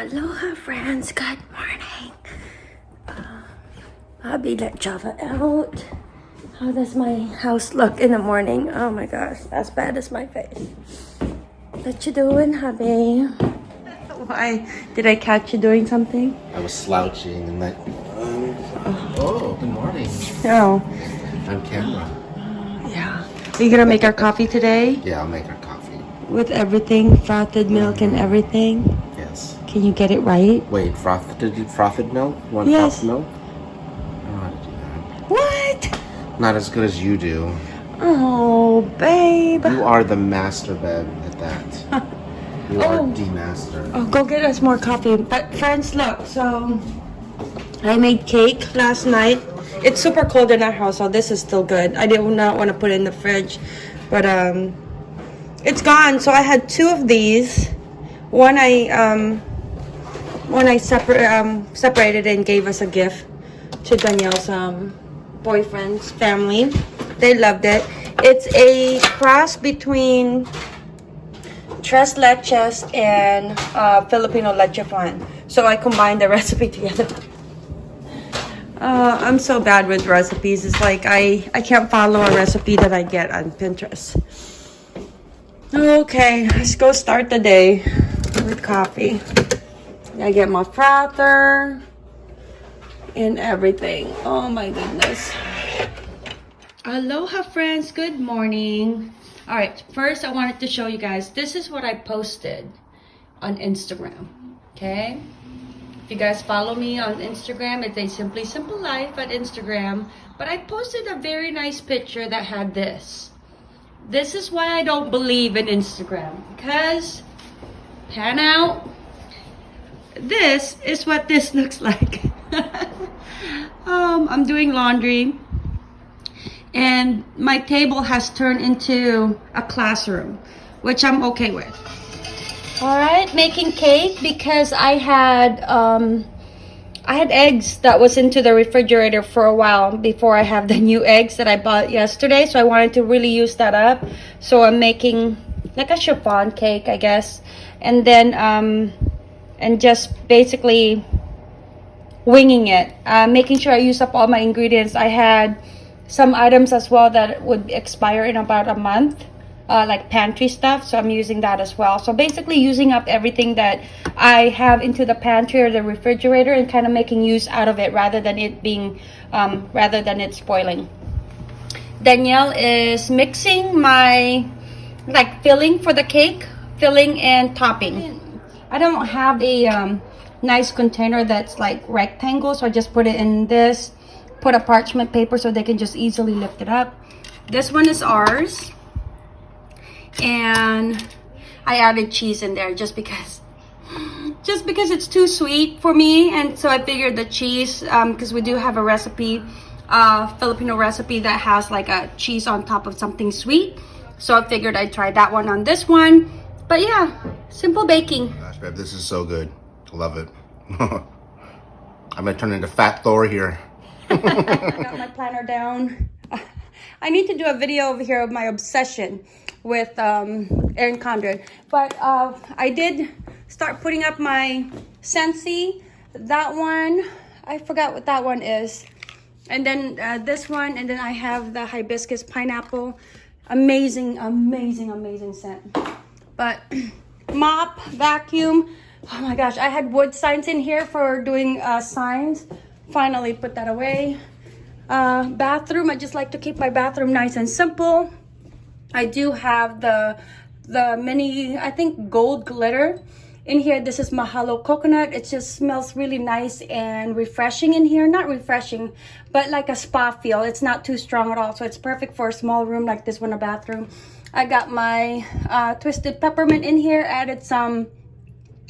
Aloha friends, good morning. Uh, I'll be let Java out. How does my house look in the morning? Oh my gosh, as bad as my face. What you doing, hubby? Why? Did I catch you doing something? I was slouching and like, Um, oh, good morning. No. On camera. Yeah. Are you gonna make our coffee today? Yeah, I'll make our coffee. With everything, frothed milk and everything? Can you get it right? Wait, frothed frothed milk? One Yes. frothed milk? I don't know how to do that. What? Not as good as you do. Oh, babe. You are the master, babe, at that. You are Oh. the master. Oh, go get us more coffee. But friends, look, so I made cake last night. It's super cold in our house, so this is still good. I did not want to put it in the fridge, but um, it's gone. So I had two of these. One I um, one I separ- um, separated and gave us a gift to Danielle's um, boyfriend's family. They loved it. It's a cross between tres leches and uh, Filipino leche flan. So I combined the recipe together. Uh, I'm so bad with recipes. It's like I, I can't follow a recipe that I get on Pinterest. Okay, let's go start the day with coffee. I get my frother and everything. Oh my goodness. Aloha friends, good morning. All right, first I wanted to show you guys, this is what I posted on Instagram, okay? If you guys follow me on Instagram, it's a Simply Simple Life at Instagram, but I posted a very nice picture that had this. This is why I don't believe in Instagram, because, pan out, this is what this looks like. um, I'm doing laundry and my table has turned into a classroom which i'm okay with. All right making cake because i had um i had eggs that was into the refrigerator for a while before i have the new eggs that i bought yesterday so i wanted to really use that up. So i'm making like a chiffon cake i guess. And then um and just basically winging it uh, making sure i use up all my ingredients. I had some items as well that would expire in about a month uh, like pantry stuff so i'm using that as well. So basically using up everything that i have into the pantry or the refrigerator and kind of making use out of it rather than it being um, rather than it spoiling. Danielle is mixing my like filling for the cake filling and topping i don't have a um, nice container that's like rectangle so i just put it in this put a parchment paper so they can just easily lift it up. This one is ours. And I added cheese in there just because just because it's too sweet for me and so I figured the cheese because um, we do have a recipe uh, Filipino recipe that has like a cheese on top of something sweet so I figured I'd try that one on this one but yeah simple baking babe, this is so good. Love it. I'm gonna turn into Fat Thor here. got my planner down. I need to do a video over here of my obsession with um, Erin Condren. But uh, I did start putting up my Scentsy. That one, I forgot what that one is. And then uh, this one, and then I have the hibiscus pineapple. Amazing, amazing, amazing scent. But mop, vacuum. Oh my gosh, I had wood signs in here for doing uh, signs. Finally put that away. Uh, bathroom i just like to keep my bathroom nice and simple. I do have the the mini i think gold glitter in here. This is mahalo coconut. It just smells really nice and refreshing in here. Not refreshing but like a spa feel. It's not too strong at all. So it's perfect for a small room like this one a bathroom i got my uh, twisted peppermint in here added some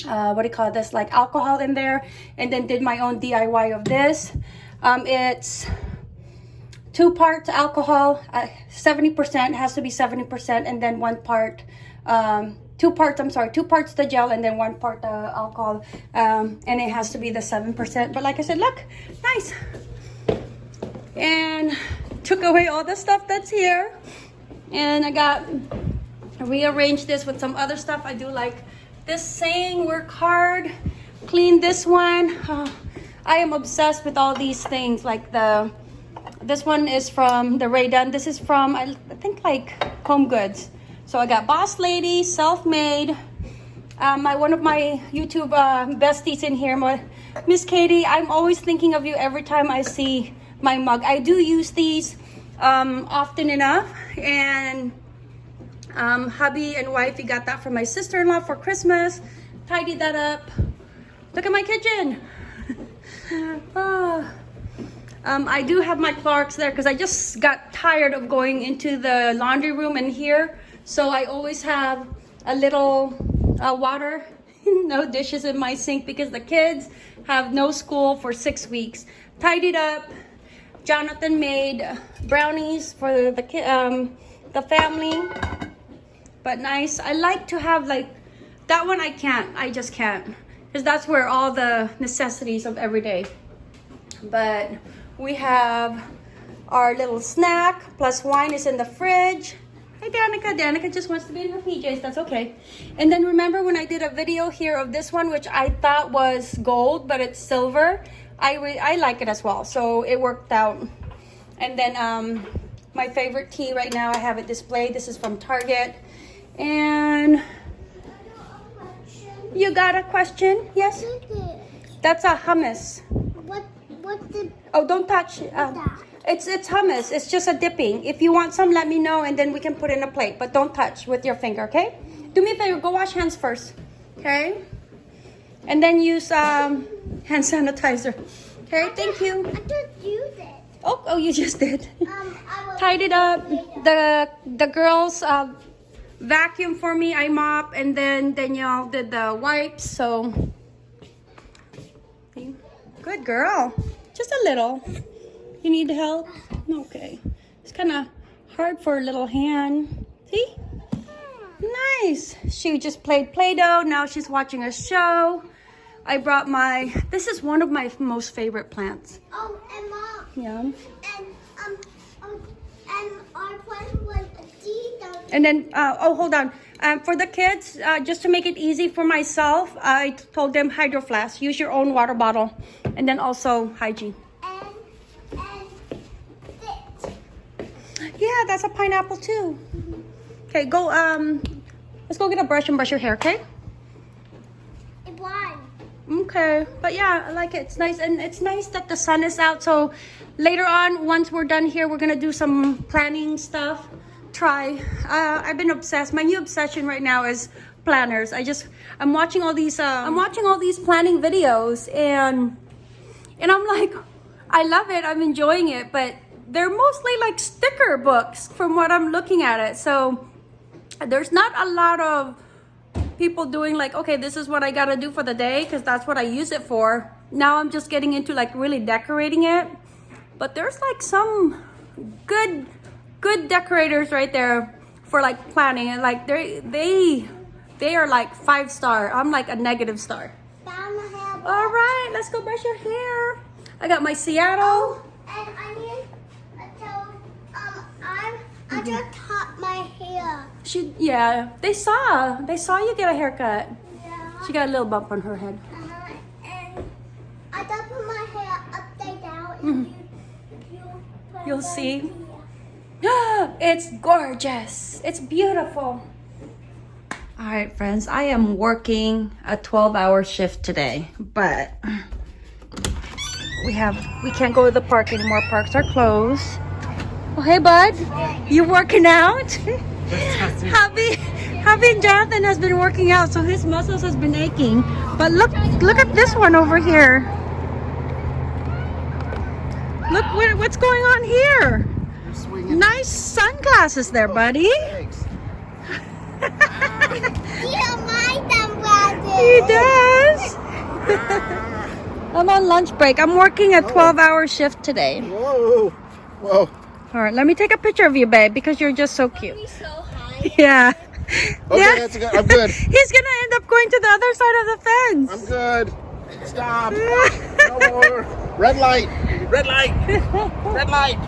uh, what do you call this like alcohol in there and then did my own DIY of this. Um, it's two parts alcohol 70% has to be 70% and then one part um, two parts I'm sorry two parts the gel and then one part the alcohol um, and it has to be the 7% but like I said look nice. And took away all the stuff that's here and I got rearranged this with some other stuff I do like this saying work hard clean this one. Ah, I am obsessed with all these things. Like the, this one is from the Rae Dunn. This is from, I I think like Home Goods. So I got Boss Lady, Self Made. Um, my one of my YouTube uh, besties in here, my- Miss Katie. I'm always thinking of you every time I see my mug. I do use these um, often enough, and um, hubby and wifey got that from my sister-in-law for Christmas. Tidied that up. Look at my kitchen. Ah. Um, I do have my Clarks there because I just got tired of going into the laundry room in here. So I always have a little uh, water, no dishes in my sink because the kids have no school for six weeks. Tidied up. Jonathan made brownies for the ki- um, the family, but nice. I like to have like that one. I can't. I just can't because that's where all the necessities of every day. But we have our little snack plus wine is in the fridge. Hey Danica, Danica just wants to be in her PJs. That's okay. And then remember when I did a video here of this one, which I thought was gold, but it's silver. I I like it as well, so it worked out. And then um, my favorite tea right now, I have it displayed. This is from Target, and you got a question? Yes, that's a hummus. What what the Oh, don't touch. Um, it's it's hummus. It's just a dipping. If you want some, let me know, and then we can put in a plate. But don't touch with your finger, okay? Do me a favor. Go wash hands first, okay? And then use um, hand sanitizer. Okay, thank you. I just used it. Oh, oh, you just did. Um, I Tied it up. The the girls uh, vacuum for me. I mop, and then Danielle did the wipes. So good girl. Just a little. You need help? Okay. It's kind of hard for a little hand. See? Nice. She just played Play-Doh. Now she's watching a show. I brought my. This is one of my most favorite plants. Oh, and mom, Yeah. and um, um, and our plan was a. And then, uh, oh, hold on. Um, for the kids, uh, just to make it easy for myself, I told them Hydro Flask. Use your own water bottle. And then also hygiene. and and. Yeah, that's a pineapple too. Okay, go, um, let's go get a brush and brush your hair, okay? It won. Okay, but yeah, I like it. It's nice, and it's nice that the sun is out. So later on, once we're done here, we're gonna do some planning stuff. Try. Uh, I've been obsessed. My new obsession right now is planners. I just I'm watching all these. Uh, I'm watching all these planning videos, and and I'm like, I love it. I'm enjoying it, but they're mostly like sticker books from what I'm looking at it. So there's not a lot of people doing like okay this is what i gotta do for the day because that's what i use it for. Now i'm just getting into like really decorating it. But there's like some good good decorators right there for like planning. And like they they they are like five star. I'm like a negative star. Down the hair. all right let's go brush your hair. I got my seattle. Oh, and I need to tell um I I just cut my hair. she yeah they saw they saw you get a haircut Yeah. she got a little bump on her head Uh, and I just put my hair upside down. Mhm. You, you You'll see. it's gorgeous. It's beautiful. All right, friends, I am working a 12 hour shift today, but we have, we can't go to the park anymore. Parks are closed. Oh, hey, bud, you working out? Hubby, Hubby and Jonathan has been working out, so his muscles has been aching. But look, look at this one over here. Look what, what's going on here. Nice sunglasses there, buddy. Oh, you don't mind them. He does. I'm on lunch break. I'm working a 12 hour shift today. Whoa. Whoa. All right, let me take a picture of you, babe, because you're just so cute. Be so high. Yeah. Okay, yeah. that's good. I'm good. He's gonna end up going to the other side of the fence. I'm good. Stop. No more. Red light. Red light. Red light.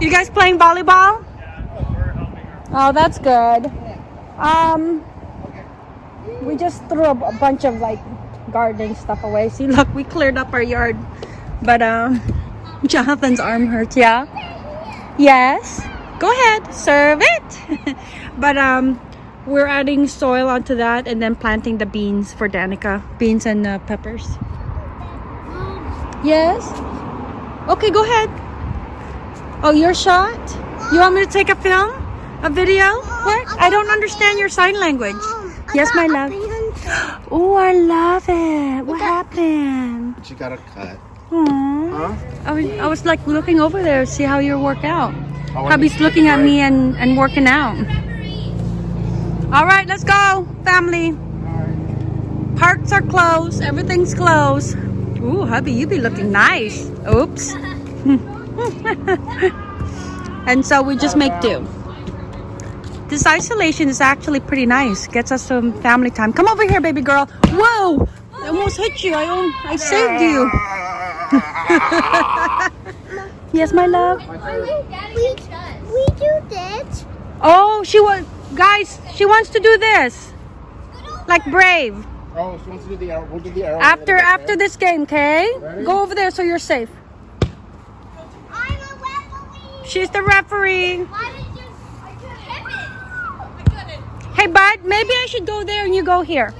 You guys playing volleyball? Yeah, Oh, that's good. Um, we just threw a, a bunch of like garden stuff away. See, look, we cleared up our yard. But um, Jonathan's arm hurts. Yeah. Yes. Go ahead, serve it. but um, we're adding soil onto that and then planting the beans for Danica. Beans and uh, peppers. Yes. Okay, go ahead. Oh, your shot? You want me to take a film? A video? What? I don't understand your sign language. Yes, my love. Oh, I love it. What happened? She got a cut. Huh? I was, I was like looking over there to see how you work out. Oh, Hubby's looking at me and, and working out. All right, let's go, family. Parks are closed. Everything's closed. Ooh, hubby, you be looking nice. Oops. and so we just make do. This isolation is actually pretty nice. Gets us some family time. Come over here, baby girl. Whoa! I almost hit you. I, I saved you. yes, my love. We, we do this. Oh, she was guys. She wants to do this, like brave. Oh, she wants to do the arrow. We'll do the arrow. After after this game, okay? Go over there so you're safe. I'm a referee. She's the referee. Why did you, I just hit it? I couldn't. Hey, bud. Maybe I should go there and you go here.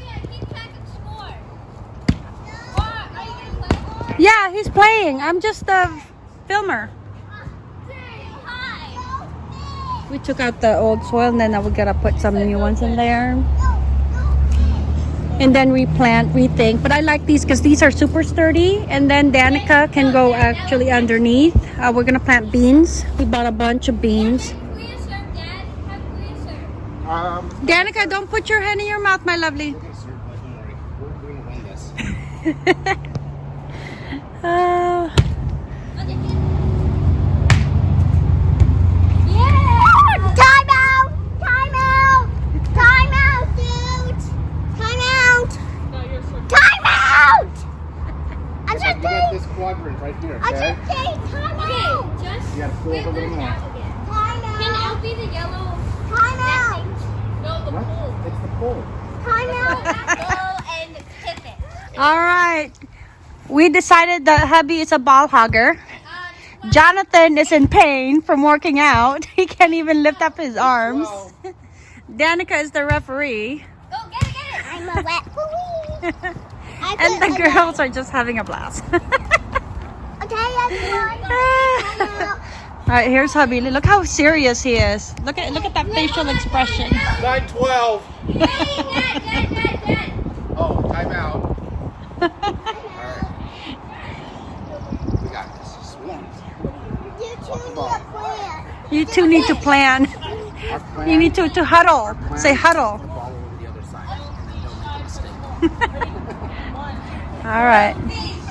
Yeah, he's playing. I'm just a filmer. We took out the old soil and then now we gotta put some new ones in there. And then replant, rethink. But I like these because these are super sturdy. And then Danica can go actually underneath. Uh, we're gonna plant beans. We bought a bunch of beans. Um, Danica, don't put your hand in your mouth, my lovely. we're gonna serve, but don't worry. We're going to win this. Uh, Time out! Time out! Time out, dude! Time out! Time out! I just You got think, this quadrant right here, I okay? just think, time out! You gotta pull it a little more. Time Can out! L be the yellow? Time out! No, the What? pole. It's the pole. Time out! Go and tip it. All right. We decided that hubby is a ball hogger. Jonathan is in pain from working out. He can't even lift up his arms. Danica is the referee. Go get it, get it. I'm a referee! I And the girls are just having a blast. Okay, everyone. Time out. All right, here's hubby. Look how serious he is. Look at look at that facial expression. 912. Dad, dad, dad, dad. Oh, timeout. Alright. We got this. Swarm. You two need a plan. You two need to plan. Plan. You need to to huddle. Say huddle. to Ball over the other side. And then don't make a mistake. All right.